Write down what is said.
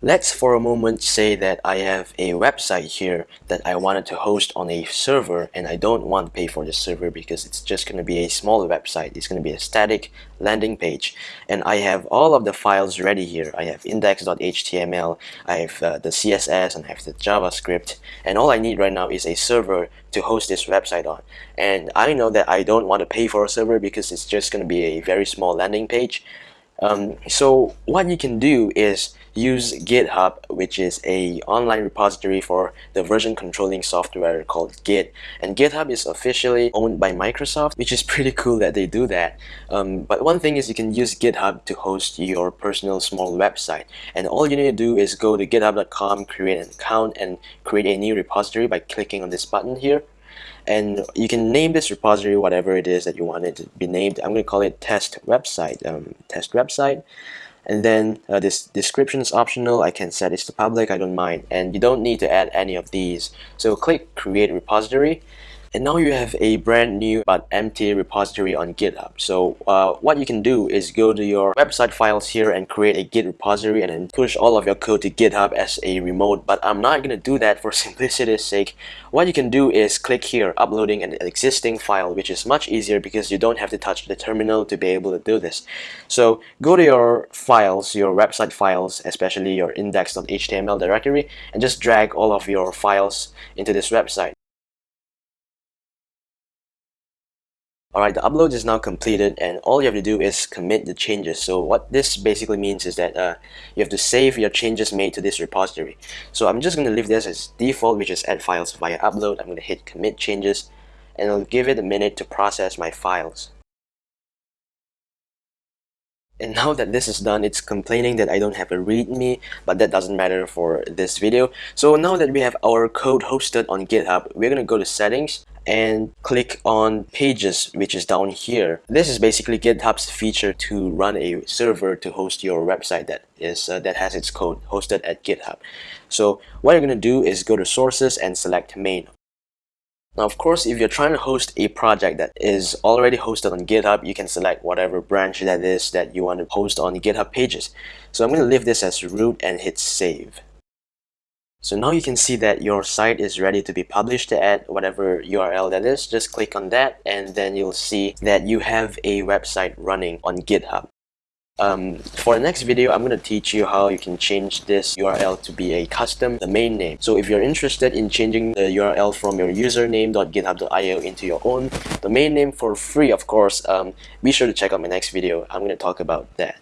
Let's for a moment say that I have a website here that I wanted to host on a server and I don't want to pay for the server because it's just going to be a small website. It's going to be a static landing page and I have all of the files ready here. I have index.html, I have uh, the CSS and I have the JavaScript and all I need right now is a server to host this website on. And I know that I don't want to pay for a server because it's just going to be a very small landing page. Um, so what you can do is use GitHub, which is a online repository for the version controlling software called Git. And GitHub is officially owned by Microsoft, which is pretty cool that they do that. Um, but one thing is you can use GitHub to host your personal small website. And all you need to do is go to github.com, create an account, and create a new repository by clicking on this button here and you can name this repository whatever it is that you want it to be named. I'm going to call it test website um, test website. And then uh, this description is optional. I can set it to public. I don't mind. And you don't need to add any of these. So click create repository and now you have a brand new but empty repository on GitHub. So uh, what you can do is go to your website files here and create a Git repository and then push all of your code to GitHub as a remote. But I'm not going to do that for simplicity's sake. What you can do is click here, uploading an existing file, which is much easier because you don't have to touch the terminal to be able to do this. So go to your files, your website files, especially your index.html directory, and just drag all of your files into this website. Alright, the upload is now completed and all you have to do is commit the changes. So what this basically means is that uh, you have to save your changes made to this repository. So I'm just going to leave this as default, which is add files via upload. I'm going to hit commit changes and I'll give it a minute to process my files. And now that this is done, it's complaining that I don't have a readme, but that doesn't matter for this video. So now that we have our code hosted on GitHub, we're gonna go to settings and click on pages which is down here this is basically github's feature to run a server to host your website that is uh, that has its code hosted at github so what you're going to do is go to sources and select main now, of course, if you're trying to host a project that is already hosted on GitHub, you can select whatever branch that is that you want to host on GitHub pages. So I'm going to leave this as root and hit save. So now you can see that your site is ready to be published at whatever URL that is. Just click on that and then you'll see that you have a website running on GitHub. Um, for the next video, I'm going to teach you how you can change this URL to be a custom domain name. So if you're interested in changing the URL from your username.github.io into your own domain name for free, of course, um, be sure to check out my next video. I'm going to talk about that.